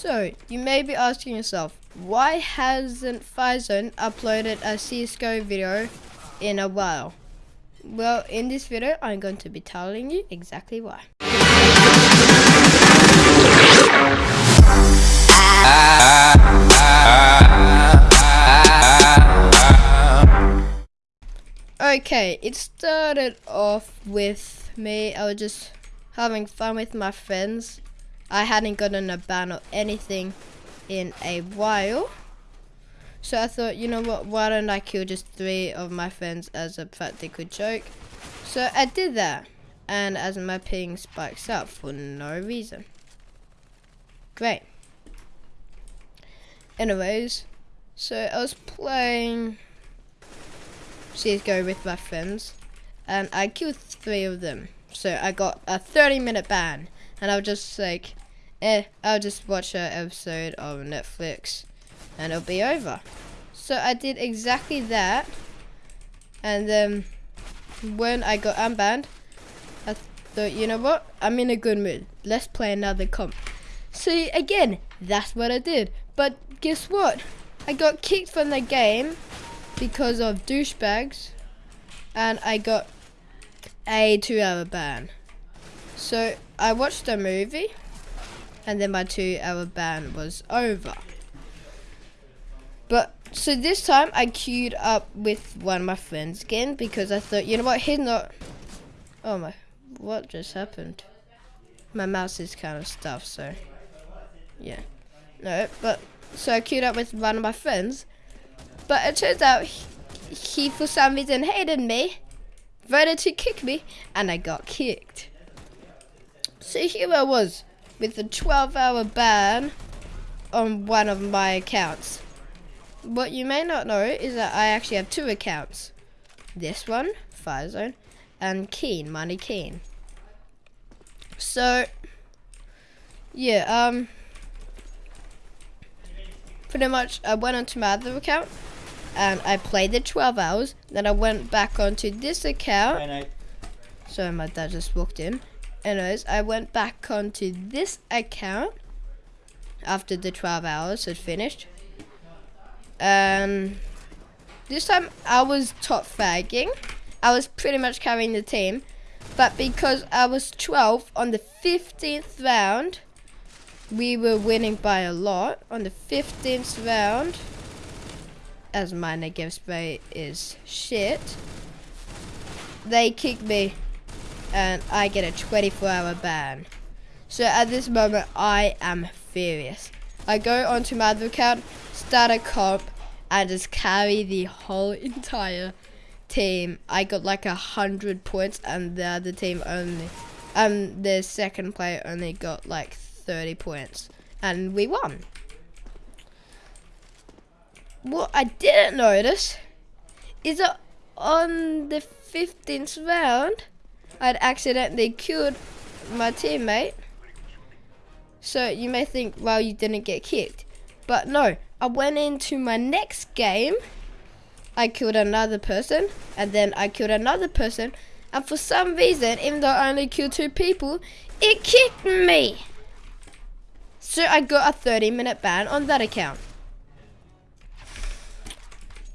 So, you may be asking yourself, why hasn't Firezone uploaded a CSGO video in a while? Well, in this video, I'm going to be telling you exactly why. Okay, it started off with me, I was just having fun with my friends. I hadn't gotten a ban or anything in a while. So I thought, you know what, why don't I kill just three of my friends as a practical joke? So I did that. And as my ping spikes up for no reason. Great. Anyways, so I was playing CSGO with my friends and I killed three of them. So I got a 30 minute ban and I was just like, eh, I'll just watch an episode of Netflix and it'll be over. So I did exactly that and then when I got unbanned, I thought, you know what, I'm in a good mood. Let's play another comp. So again, that's what I did. But guess what? I got kicked from the game because of douchebags and I got a two hour ban. So I watched a movie and then my two hour ban was over. But so this time I queued up with one of my friends again because I thought, you know what, he's not. Oh my, what just happened? My mouse is kind of stuff, so yeah. No, but so I queued up with one of my friends, but it turns out he, he for some reason hated me, voted to kick me, and I got kicked. So here I was with a 12 hour ban on one of my accounts. What you may not know is that I actually have two accounts. This one, Firezone, and Keen, Money Keen. So, yeah, um, pretty much I went onto my other account and I played the 12 hours. Then I went back onto this account. So my dad just walked in. Anyways, I went back onto this account after the 12 hours had finished. And this time I was top fragging. I was pretty much carrying the team. But because I was 12 on the 15th round, we were winning by a lot. On the 15th round, as my negative spray is shit, they kicked me and I get a 24 hour ban. So at this moment, I am furious. I go onto my other account, start a comp, and just carry the whole entire team. I got like a hundred points, and the other team only, um, the second player only got like 30 points, and we won. What I didn't notice is that on the 15th round, I'd accidentally killed my teammate. So you may think, well, you didn't get kicked. But no, I went into my next game. I killed another person, and then I killed another person. And for some reason, even though I only killed two people, it kicked me. So I got a 30 minute ban on that account.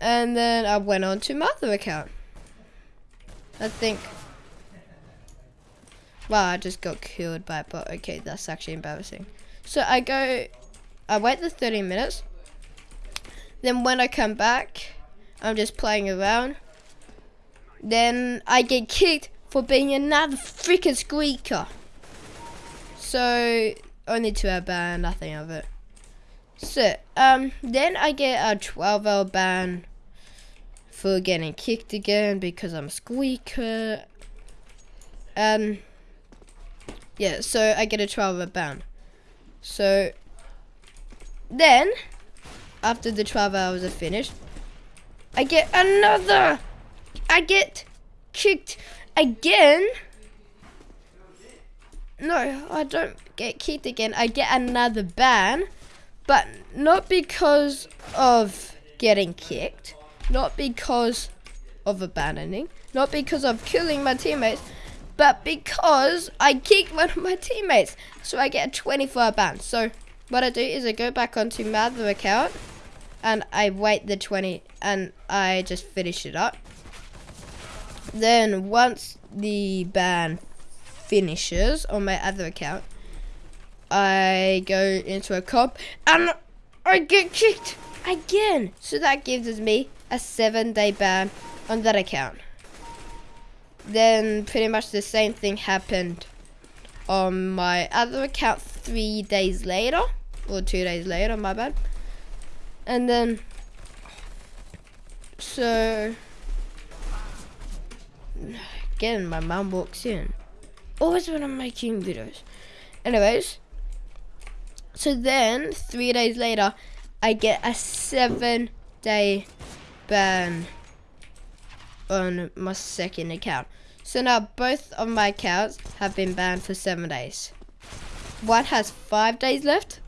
And then I went on to my other account. I think Wow, I just got killed by a bot. Okay, that's actually embarrassing. So I go, I wait the 30 minutes. Then when I come back, I'm just playing around. Then I get kicked for being another freaking squeaker. So, only two hour ban, nothing of it. So, um, then I get a 12 hour ban for getting kicked again because I'm a squeaker. Um, yeah, so I get a 12 hour ban. So then, after the 12 hours are finished, I get another. I get kicked again. No, I don't get kicked again. I get another ban, but not because of getting kicked, not because of abandoning, not because of killing my teammates, but because I kicked one of my teammates. So I get a 24 ban. So what I do is I go back onto my other account and I wait the 20 and I just finish it up. Then once the ban finishes on my other account, I go into a comp and I get kicked again. So that gives me a seven day ban on that account. Then pretty much the same thing happened on my other account three days later or two days later my bad. And then so again my mom walks in. Always when I'm making videos. Anyways so then three days later I get a seven day ban on my second account so now both of my accounts have been banned for seven days. One has five days left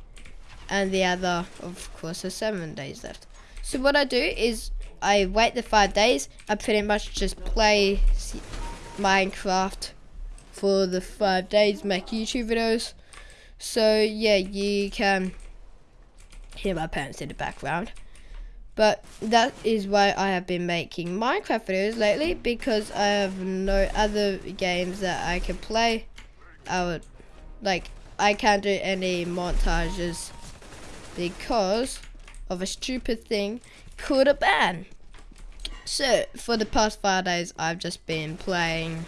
and the other of course has seven days left. So what I do is I wait the five days. I pretty much just play Minecraft for the five days, make YouTube videos. So yeah, you can hear my parents in the background. But that is why I have been making Minecraft videos lately because I have no other games that I can play. I would, like, I can't do any montages because of a stupid thing called a ban. So, for the past five days, I've just been playing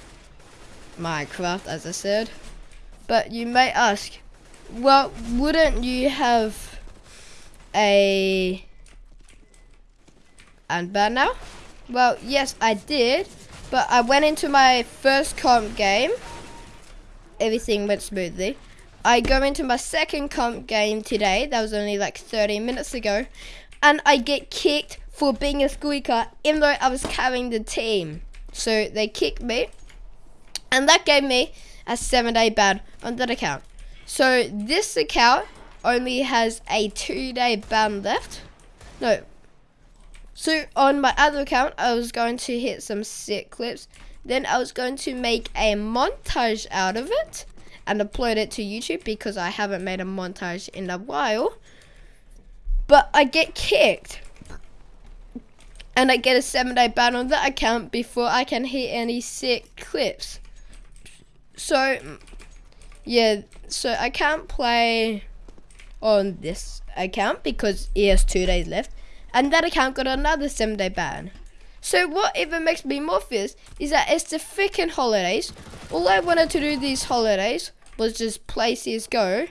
Minecraft, as I said. But you may ask, well, wouldn't you have a and bad now? Well, yes, I did. But I went into my first comp game. Everything went smoothly. I go into my second comp game today. That was only like 30 minutes ago. And I get kicked for being a squeaker, even though I was carrying the team. So they kicked me. And that gave me a seven day ban on that account. So this account only has a two day ban left. No, so on my other account, I was going to hit some sick clips. Then I was going to make a montage out of it and upload it to YouTube because I haven't made a montage in a while. But I get kicked. And I get a seven day ban on that account before I can hit any sick clips. So, yeah, so I can't play on this account because it has two days left and that account got another seven day ban. So what even makes me more fierce is that it's the freaking holidays. All I wanted to do these holidays was just play CSGO.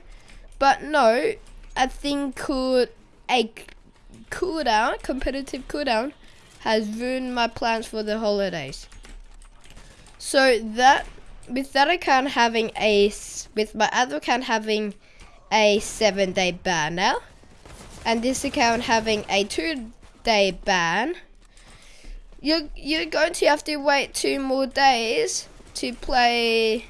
But no, a thing called a cooldown, competitive cooldown, has ruined my plans for the holidays. So that, with that account having a, with my other account having a seven day ban now, and this account having a two day ban, you're, you're going to have to wait two more days to play.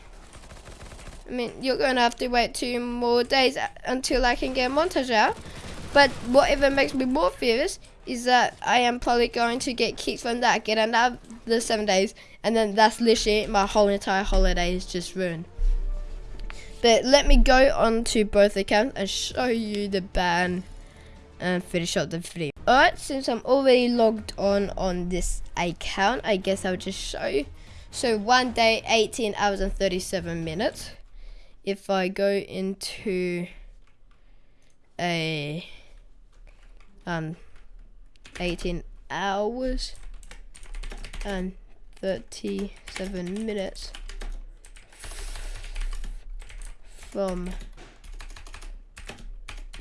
I mean, you're going to have to wait two more days until I can get montage out. But what even makes me more furious is that I am probably going to get kicked from that, get another seven days, and then that's literally my whole entire holiday is just ruined. But let me go on to both accounts and show you the ban and finish up the video. Alright, since I'm already logged on on this account, I guess I'll just show you. So one day, 18 hours and 37 minutes. If I go into a um 18 hours and 37 minutes from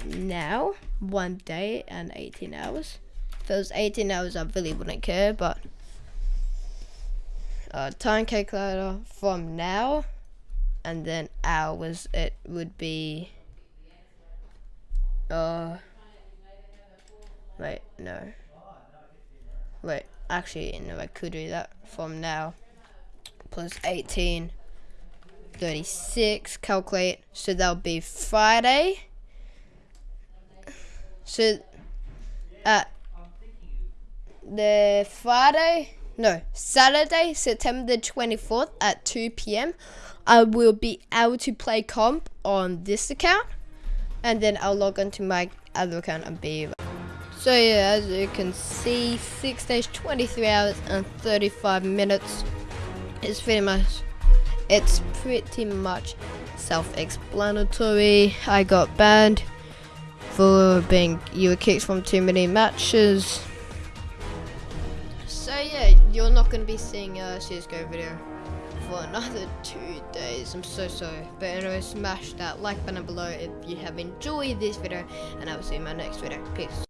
now, one day and 18 hours. If it was 18 hours, I really wouldn't care, but uh, time calculator from now and then hours, it would be, uh, wait, no. Wait, actually, no, I could do that from now plus 18, 36, calculate, so that'll be Friday so, uh, the Friday, no, Saturday, September 24th at 2 p.m., I will be able to play comp on this account. and then I'll log onto my other account and be. So yeah, as you can see, six days, 23 hours, and 35 minutes. It's pretty much, it's pretty much self-explanatory. I got banned for being you were kicked from too many matches. So yeah, you're not gonna be seeing uh, a CSGO video for another two days. I'm so sorry. But anyway, smash that like button below if you have enjoyed this video, and I will see you in my next video. Peace.